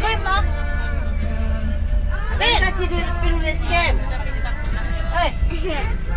scam lah. Ben. Kasih dia penulis scam. Eh.